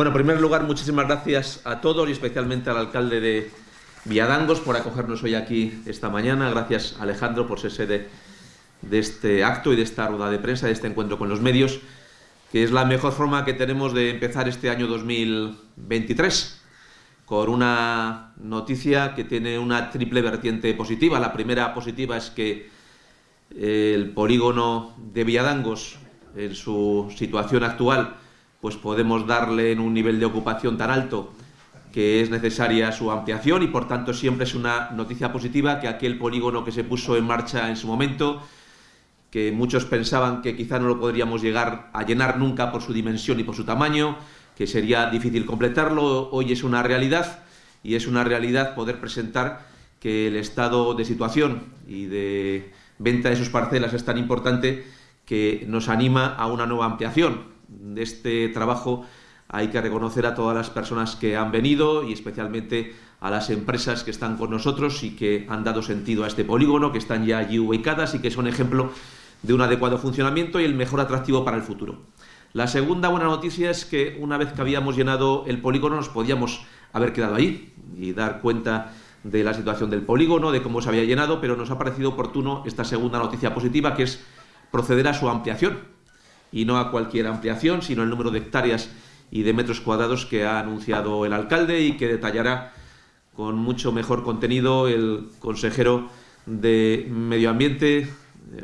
Bueno, en primer lugar, muchísimas gracias a todos y especialmente al alcalde de Villadangos por acogernos hoy aquí esta mañana. Gracias, Alejandro, por ser sede de este acto y de esta rueda de prensa, de este encuentro con los medios, que es la mejor forma que tenemos de empezar este año 2023 con una noticia que tiene una triple vertiente positiva. La primera positiva es que el polígono de Villadangos, en su situación actual, pues podemos darle en un nivel de ocupación tan alto que es necesaria su ampliación y por tanto siempre es una noticia positiva que aquel polígono que se puso en marcha en su momento, que muchos pensaban que quizá no lo podríamos llegar a llenar nunca por su dimensión y por su tamaño, que sería difícil completarlo, hoy es una realidad y es una realidad poder presentar que el estado de situación y de venta de sus parcelas es tan importante que nos anima a una nueva ampliación de este trabajo hay que reconocer a todas las personas que han venido y especialmente a las empresas que están con nosotros y que han dado sentido a este polígono, que están ya allí ubicadas y que son ejemplo de un adecuado funcionamiento y el mejor atractivo para el futuro. La segunda buena noticia es que una vez que habíamos llenado el polígono nos podíamos haber quedado ahí y dar cuenta de la situación del polígono, de cómo se había llenado, pero nos ha parecido oportuno esta segunda noticia positiva, que es proceder a su ampliación y no a cualquier ampliación, sino el número de hectáreas y de metros cuadrados que ha anunciado el alcalde y que detallará con mucho mejor contenido el consejero de Medio Ambiente, eh,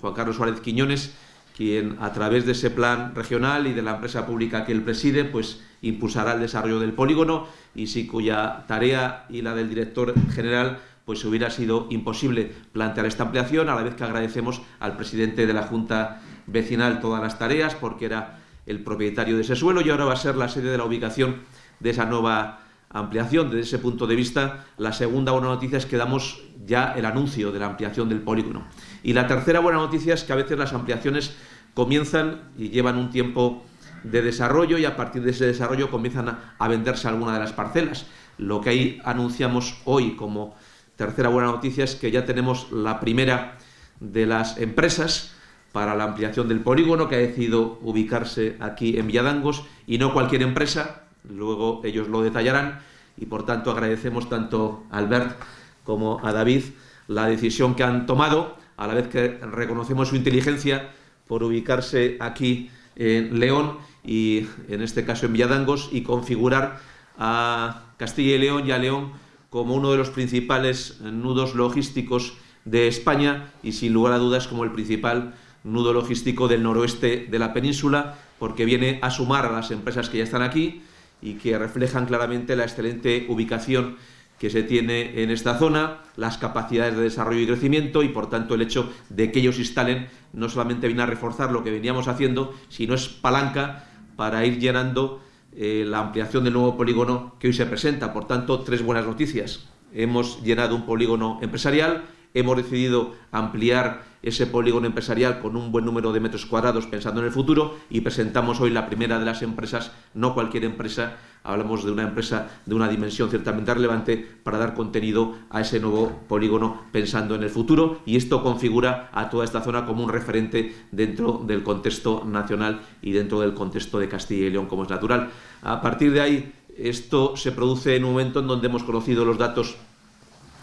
Juan Carlos Suárez Quiñones, quien a través de ese plan regional y de la empresa pública que él preside, pues impulsará el desarrollo del polígono y si cuya tarea y la del director general pues hubiera sido imposible plantear esta ampliación, a la vez que agradecemos al presidente de la Junta vecinal todas las tareas porque era el propietario de ese suelo y ahora va a ser la sede de la ubicación de esa nueva ampliación. Desde ese punto de vista, la segunda buena noticia es que damos ya el anuncio de la ampliación del polígono. Y la tercera buena noticia es que a veces las ampliaciones comienzan y llevan un tiempo de desarrollo y a partir de ese desarrollo comienzan a, venderse alguna de las parcelas. Lo que ahí anunciamos hoy como tercera buena noticia es que ya tenemos la primera de las empresas para la ampliación del polígono que ha decidido ubicarse aquí en Villadangos y no cualquier empresa, luego ellos lo detallarán y por tanto agradecemos tanto a Albert como a David la decisión que han tomado, a la vez que reconocemos su inteligencia por ubicarse aquí en León y en este caso en Villadangos y configurar a Castilla y León y a León como uno de los principales nudos logísticos de España y sin lugar a dudas como el principal nudo logístico del noroeste de la península, porque viene a sumar a las empresas que ya están aquí y que reflejan claramente la excelente ubicación que se tiene en esta zona, las capacidades de desarrollo y crecimiento y por tanto el hecho de que ellos instalen no solamente viene a reforzar lo que veníamos haciendo, sino es palanca para ir llenando eh, la ampliación del nuevo polígono que hoy se presenta. Por tanto, tres buenas noticias. Hemos llenado un polígono empresarial, hemos decidido ampliar ese polígono empresarial con un buen número de metros cuadrados pensando en el futuro y presentamos hoy la primera de las empresas, no cualquier empresa, hablamos de una empresa de una dimensión ciertamente relevante para dar contenido a ese nuevo polígono pensando en el futuro y esto configura a toda esta zona como un referente dentro del contexto nacional y dentro del contexto de Castilla y León como es natural. A partir de ahí, esto se produce en un momento en donde hemos conocido los datos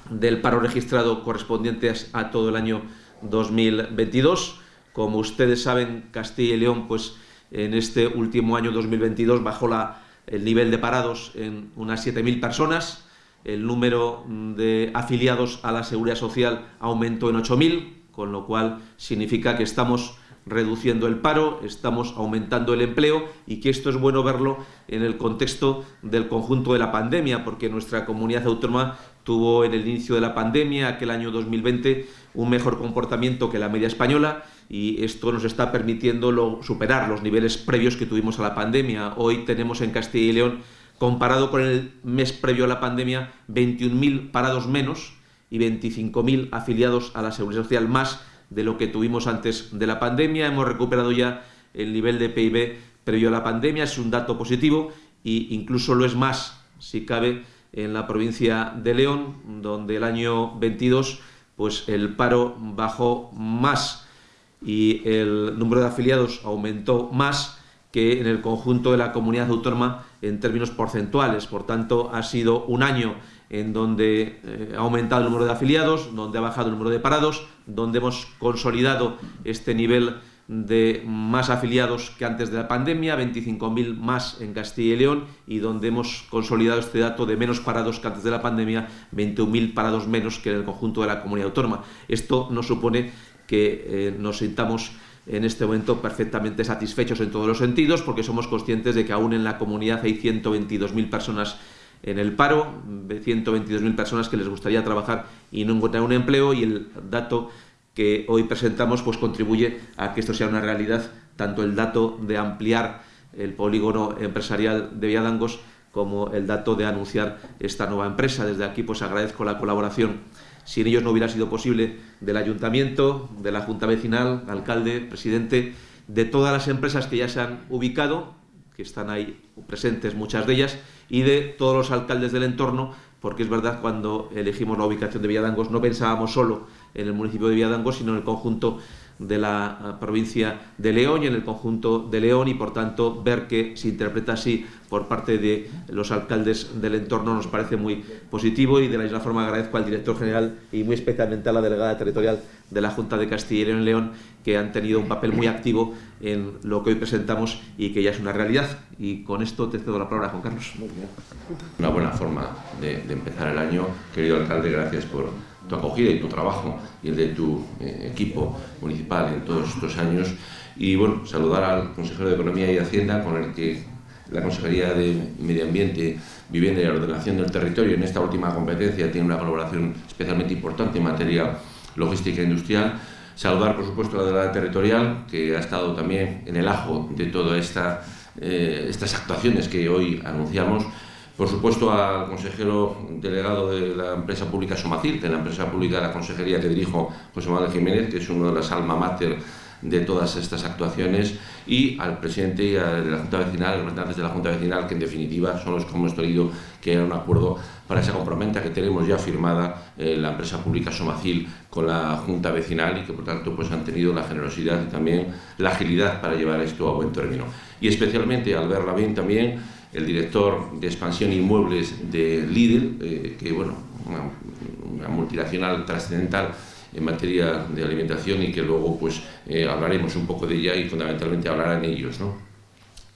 del paro registrado correspondientes a todo el año 2022. Como ustedes saben, Castilla y León, pues en este último año 2022 bajó la, el nivel de parados en unas 7.000 personas, el número de afiliados a la Seguridad Social aumentó en 8.000, con lo cual significa que estamos reduciendo el paro, estamos aumentando el empleo y que esto es bueno verlo en el contexto del conjunto de la pandemia, porque nuestra comunidad autónoma tuvo en el inicio de la pandemia, aquel año 2020, un mejor comportamiento que la media española y esto nos está permitiendo superar los niveles previos que tuvimos a la pandemia. Hoy tenemos en Castilla y León, comparado con el mes previo a la pandemia, 21.000 parados menos y 25.000 afiliados a la Seguridad Social más de lo que tuvimos antes de la pandemia. Hemos recuperado ya el nivel de PIB previo a la pandemia, es un dato positivo e incluso lo es más, si cabe, en la provincia de León, donde el año 22 pues el paro bajó más y el número de afiliados aumentó más que en el conjunto de la comunidad autónoma en términos porcentuales. Por tanto, ha sido un año en donde eh, ha aumentado el número de afiliados, donde ha bajado el número de parados, donde hemos consolidado este nivel de más afiliados que antes de la pandemia, 25.000 más en Castilla y León, y donde hemos consolidado este dato de menos parados que antes de la pandemia, 21.000 parados menos que en el conjunto de la comunidad autónoma. Esto nos supone que eh, nos sintamos en este momento perfectamente satisfechos en todos los sentidos, porque somos conscientes de que aún en la comunidad hay 122.000 personas en el paro, 122.000 personas que les gustaría trabajar y no encontrar un empleo, y el dato que hoy presentamos pues contribuye a que esto sea una realidad, tanto el dato de ampliar el polígono empresarial de Villadangos como el dato de anunciar esta nueva empresa. Desde aquí pues agradezco la colaboración, sin ellos no hubiera sido posible, del Ayuntamiento, de la Junta Vecinal, alcalde, presidente, de todas las empresas que ya se han ubicado, que están ahí presentes muchas de ellas, y de todos los alcaldes del entorno, porque es verdad cuando elegimos la ubicación de Villadangos no pensábamos solo en el municipio de Villadangos, sino en el conjunto de la eh, provincia de León y en el conjunto de León y por tanto ver que se interpreta así por parte de los alcaldes del entorno nos parece muy positivo y de la misma forma agradezco al director general y muy especialmente a la delegada territorial de la Junta de Castilla y León que han tenido un papel muy activo en lo que hoy presentamos y que ya es una realidad. Y con esto te cedo la palabra, Juan Carlos. Una buena forma de, de empezar el año. Querido alcalde, gracias por tu acogida y tu trabajo y el de tu eh, equipo municipal en todos estos años. Y bueno, saludar al consejero de Economía y Hacienda con el que la Consejería de Medio Ambiente, Vivienda y Ordenación del Territorio en esta última competencia tiene una colaboración especialmente importante en materia logística e industrial. Saludar, por supuesto, a la delegada territorial, que ha estado también en el ajo de todas esta, eh, estas actuaciones que hoy anunciamos por supuesto, al consejero delegado de la empresa pública Somacil, que es la empresa pública de la consejería que dirijo, José Manuel Jiménez, que es uno de las alma mater de todas estas actuaciones, y al presidente y a la Junta Vecinal, representantes de la Junta Vecinal, que en definitiva son los que hemos traído que haya un acuerdo para esa compraventa que tenemos ya firmada eh, la empresa pública Somacil con la Junta Vecinal y que por tanto pues, han tenido la generosidad y también la agilidad para llevar esto a buen término. Y especialmente al verla bien también el director de expansión inmuebles de Lidl, eh, que bueno, una, multinacional trascendental en materia de alimentación y que luego pues eh, hablaremos un poco de ella y fundamentalmente hablarán ellos. ¿no?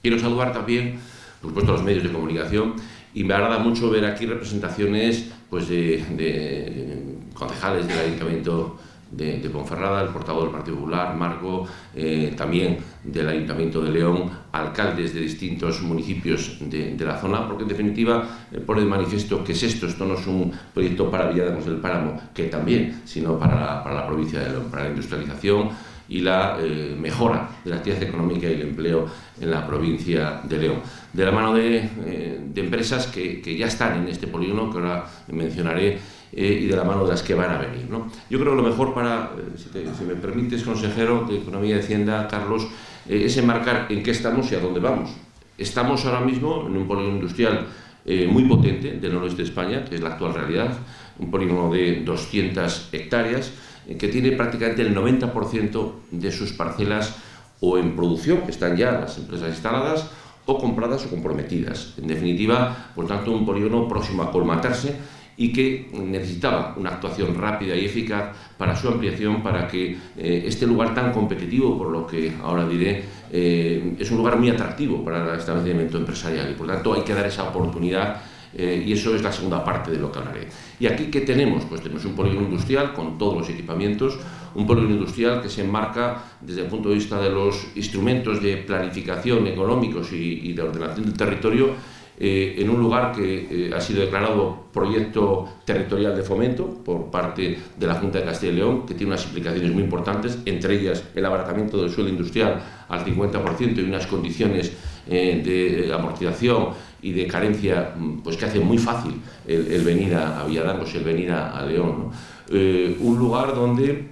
Quiero saludar también, por supuesto, a los medios de comunicación y me agrada mucho ver aquí representaciones pues, de, de concejales del Ayuntamiento de, Ponferrada, el portavoz del Partido Popular, Marco, eh, también del Ayuntamiento de León, alcaldes de distintos municipios de, la zona, porque en definitiva eh, pone de manifiesto que es esto, esto no es un proyecto para Villadamos del Páramo, que también, sino para la, para la provincia de León, para la industrialización y la eh, mejora de la actividad económica y el empleo en la provincia de León. De la mano de, eh, empresas que, que ya están en este polígono, que ahora mencionaré, eh, y de la mano de las que van a venir. ¿no? Yo creo que lo mejor para, eh, si, te, si, me permites, consejero de Economía y Hacienda, Carlos, eh, es enmarcar en qué estamos y a dónde vamos. Estamos ahora mismo en un polígono industrial eh, muy potente del noroeste de España, que es la actual realidad, un polígono de 200 hectáreas, eh, que tiene prácticamente el 90% de sus parcelas o en producción, que están ya las empresas instaladas, o compradas o comprometidas. En definitiva, por tanto, un polígono próximo a colmatarse y que necesitaba una actuación rápida y eficaz para su ampliación, para que eh, este lugar tan competitivo, por lo que ahora diré, eh, es un lugar muy atractivo para el establecimiento empresarial y por tanto hay que dar esa oportunidad eh, y eso es la segunda parte de lo que hablaré. ¿Y aquí qué tenemos? Pues tenemos un polígono industrial con todos los equipamientos, un polígono industrial que se enmarca desde el punto de vista de los instrumentos de planificación económicos y, y de ordenación del territorio eh, en un lugar que eh, ha sido declarado proyecto territorial de fomento por parte de la Junta de Castilla y León, que tiene unas implicaciones muy importantes, entre ellas el abaratamiento del suelo industrial al 50% y unas condiciones eh, de amortización y de carencia mm, pues que hace muy fácil el, venir a, a Villadangos, el venir a, León. Eh, un lugar donde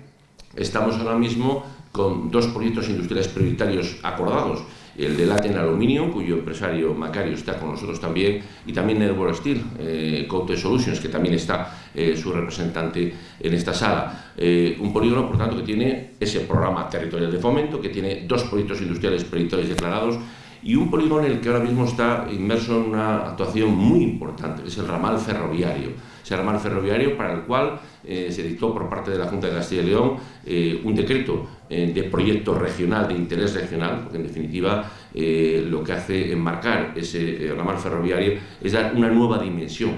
estamos ahora mismo con dos proyectos industriales prioritarios acordados, el de Latin Aluminium, cuyo empresario Macario está con nosotros también, y también Network Steel, eh, Cote Solutions, que también está eh, su representante en esta sala. Eh, un polígono, por tanto, que tiene ese programa territorial de fomento, que tiene dos proyectos industriales prioritarios declarados, y un polígono en el que ahora mismo está inmerso en una actuación muy importante, es el ramal ferroviario. Ese ramal ferroviario para el cual eh, se dictó por parte de la Junta de Castilla y León eh, un decreto eh, de proyecto regional, de interés regional, porque en definitiva lo que hace enmarcar ese ramal ferroviario es dar una nueva dimensión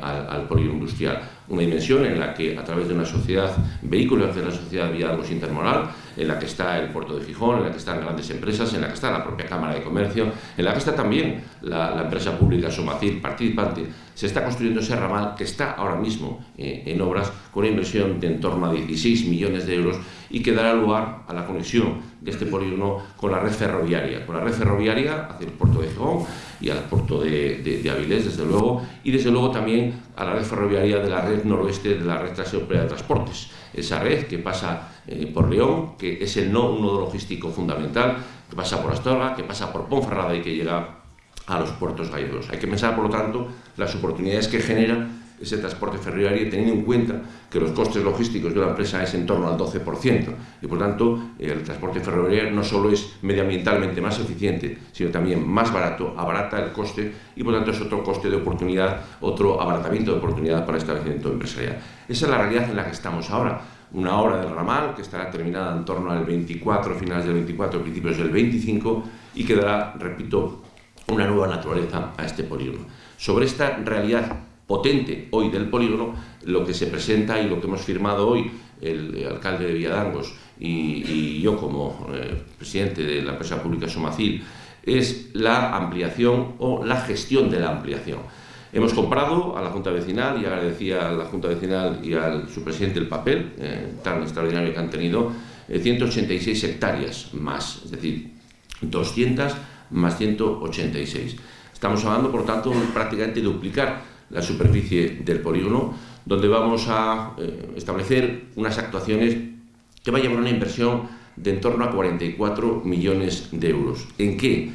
al, al industrial una dimensión en la que a través de una sociedad, vehículos de la sociedad Villalgos Intermodal, en la que está el puerto de Gijón, en la que están grandes empresas, en la que está la propia Cámara de Comercio, en la que está también la, empresa pública Somacil participante, se está construyendo ese ramal que está ahora mismo eh, en obras con una inversión de en torno a 16 millones de euros y que dará lugar a la conexión de este polígono con la red ferroviaria, con la red ferroviaria hacia el puerto de Gijón y al puerto de, Avilés, desde luego, y desde luego también a la red ferroviaria de la red noroeste de la red transeuropea de transportes. Esa red que pasa eh, por León, que es el nodo logístico fundamental, que pasa por Astorga, que pasa por Ponferrada y que llega a los puertos gallegos. Hay que pensar, por lo tanto, las oportunidades que genera ese transporte ferroviario teniendo en cuenta que los costes logísticos de una empresa es en torno al 12% y por tanto el transporte ferroviario no solo es medioambientalmente más eficiente sino también más barato, abarata el coste y por tanto es otro coste de oportunidad, otro abaratamiento de oportunidad para el establecimiento empresarial. Esa es la realidad en la que estamos ahora una obra del ramal que estará terminada en torno al 24, finales del 24, principios del 25 y que dará, repito, una nueva naturaleza a este polígono. Sobre esta realidad potente hoy del polígono, lo que se presenta y lo que hemos firmado hoy el, alcalde de Villadangos y, yo como eh, presidente de la empresa pública Somacil, es la ampliación o la gestión de la ampliación. Hemos comprado a la Junta Vecinal y agradecía a la Junta Vecinal y al su presidente el papel eh, tan extraordinario que han tenido, 186 eh, hectáreas más, es decir, 200 más 186. Estamos hablando, por tanto, prácticamente duplicar la superficie del polígono, donde vamos a eh, establecer unas actuaciones que va a llevar una inversión de en torno a 44 millones de euros. ¿En qué?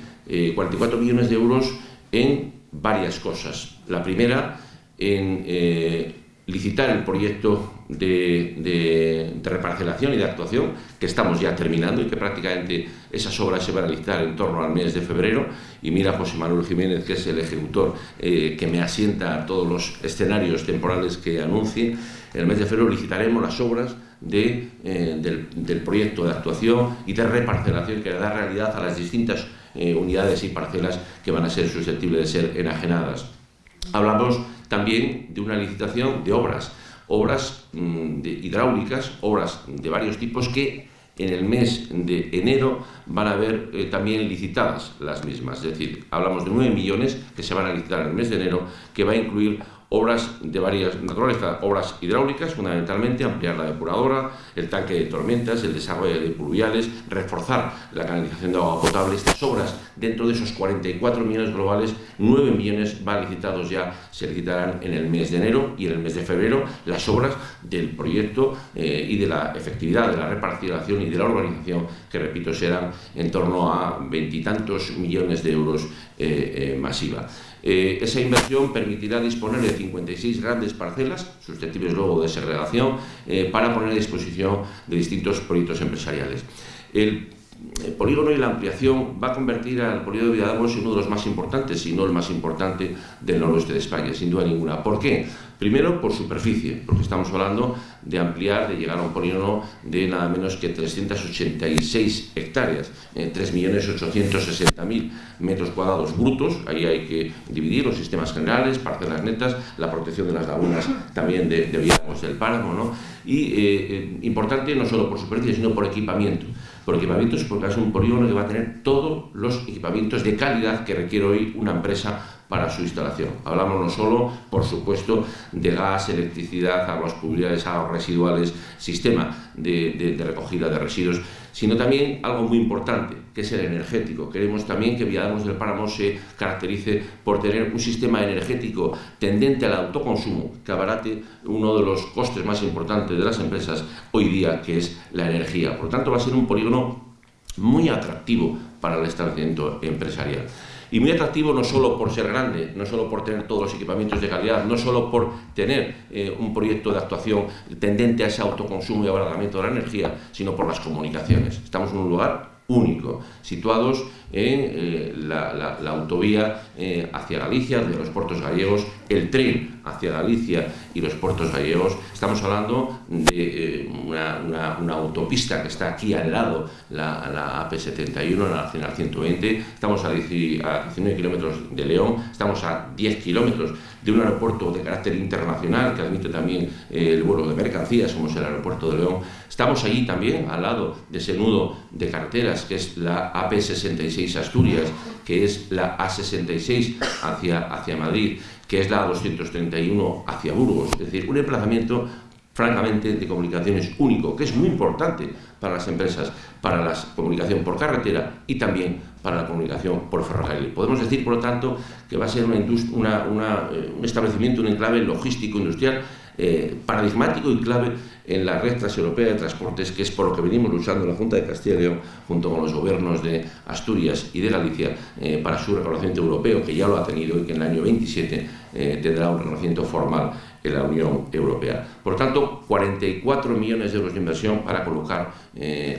44 eh, millones de euros en varias cosas. La primera, en eh, licitar el proyecto de, reparcelación y de actuación, que estamos ya terminando y que prácticamente esas obras se van a licitar en torno al mes de febrero. Y mira José Manuel Jiménez, que es el ejecutor eh, que me asienta a todos los escenarios temporales que anuncie. El mes de febrero licitaremos las obras eh, del, proyecto de actuación y de reparcelación que da realidad a las distintas eh, unidades y parcelas que van a ser susceptibles de ser enajenadas. Hablamos también de una licitación de obras, obras mm, hidráulicas, obras de varios tipos que en el mes de enero van a haber eh, también licitadas las mismas. Es decir, hablamos de 9 millones que se van a licitar en el mes de enero, que va a incluir obras de varias naturaleza, obras hidráulicas, fundamentalmente ampliar la depuradora, el tanque de tormentas, el desarrollo de pluviales, reforzar la canalización de agua potable. Estas obras, dentro de esos 44 millones globales, 9 millones van licitados ya, se licitarán en el mes de enero y en el mes de febrero las obras del proyecto eh, y de la efectividad de la repartición y de la organización, que repito, serán en torno a veintitantos millones de euros eh, eh, masiva. Eh, esa inversión permitirá disponer de 56 grandes parcelas, susceptibles luego de segregación, eh, para poner a disposición de distintos proyectos empresariales. El, polígono y la ampliación va a convertir al polígono de Villadagos en uno de los más importantes, si no el más importante del noroeste de España, sin duda ninguna. ¿Por qué? Primero, por superficie, porque estamos hablando de ampliar, de llegar a un polígono de nada menos que 386 hectáreas, eh, 3.860.000 metros cuadrados brutos, ahí hay que dividir los sistemas generales, parcelas netas, la protección de las lagunas también de, de del páramo, ¿no? y eh, eh, importante no solo por superficie, sino por equipamiento. Por equipamientos porque es un polígono que va a tener todos los equipamientos de calidad que requiere hoy una empresa para su instalación. Hablamos no solo, por supuesto, de gas, electricidad, aguas pluviales, aguas residuales, sistema de, recogida de residuos, sino también algo muy importante, que es el energético. Queremos también que Villadamos del Páramo se caracterice por tener un sistema energético tendente al autoconsumo, que abarate uno de los costes más importantes de las empresas hoy día, que es la energía. Por lo tanto, va a ser un polígono muy atractivo para el establecimiento empresarial. Y muy atractivo no solo por ser grande, no solo por tener todos los equipamientos de calidad, no solo por tener eh, un proyecto de actuación tendente a ese autoconsumo y abaratamiento de la energía, sino por las comunicaciones. Estamos en un lugar único, situados en la, autovía hacia Galicia, de los puertos gallegos, el tren hacia Galicia y los puertos gallegos. Estamos hablando de una, autopista que está aquí al lado, la, AP71, la Nacional 120. Estamos a, a 19 kilómetros de León, estamos a 10 kilómetros de un aeropuerto de carácter internacional que admite también eh, el vuelo de mercancías, como es el aeropuerto de León. Estamos allí también, al lado de ese nudo de carreteras, que es la AP66 Asturias, que es la A66 hacia, hacia Madrid, que es la A231 hacia Burgos. Es decir, un emplazamiento francamente de comunicaciones único, que es muy importante para las empresas, para la comunicación por carretera y también para la comunicación por ferrocarril. Podemos decir, por lo tanto, que va a ser una, eh, un establecimiento, un enclave logístico industrial eh, paradigmático y clave en la red transeuropea de transportes, que es por lo que venimos luchando la Junta de Castilla y León, junto con los gobiernos de Asturias y de Galicia, eh, para su reconocimiento europeo, que ya lo ha tenido y que en el año 27 tendrá un reconocimiento formal en la Unión Europea. Por tanto, 44 millones de euros de inversión para colocar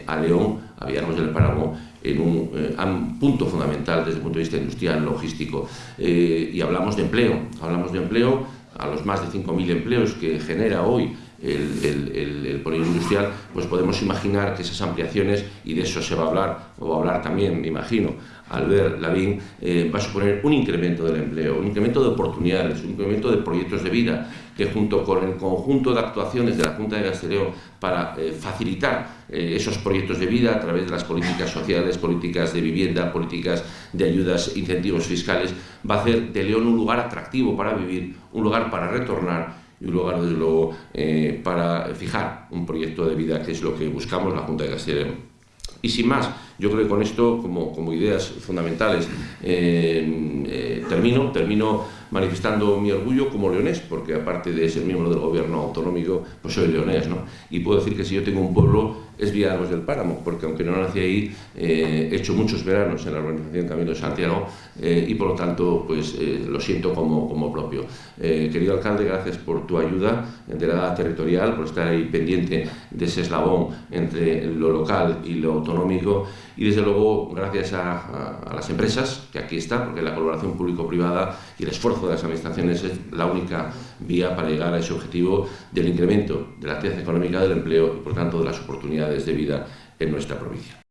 a León, a Villanos del Paramo, en un, un, punto fundamental desde el punto de vista industrial, logístico. y hablamos de empleo, hablamos de empleo a los más de 5.000 empleos que genera hoy el, el, industrial, pues podemos imaginar que esas ampliaciones, y de eso se va a hablar, o va a hablar también, me imagino, al ver la eh, va a suponer un incremento del empleo, un incremento de oportunidades, un incremento de proyectos de vida, que junto con el conjunto de actuaciones de la Junta de Castellón para eh, facilitar eh, esos proyectos de vida a través de las políticas sociales, políticas de vivienda, políticas de ayudas, incentivos fiscales, va a hacer de León un lugar atractivo para vivir, un lugar para retornar y un lugar, desde luego, eh, para fijar un proyecto de vida, que es lo que buscamos la Junta de León. Y sin más, yo creo que con esto, como, ideas fundamentales, eh, eh, termino, termino manifestando mi orgullo como leonés, porque aparte de ser miembro del gobierno autonómico, pues soy leonés, ¿no? Y puedo decir que si yo tengo un pueblo es Villanos del Páramo, porque aunque no nací ahí, eh, he hecho muchos veranos en la organización Camino de Santiago y por lo tanto pues lo siento como, como propio. querido alcalde, gracias por tu ayuda, delegada territorial, por estar ahí pendiente de ese eslabón entre lo local y lo autonómico y desde luego gracias a, las empresas, que aquí está, porque la colaboración público-privada y el esfuerzo de las administraciones es la única vía para llegar a ese objetivo del incremento de la actividad económica del empleo y por tanto de las oportunidades de vida en nuestra provincia.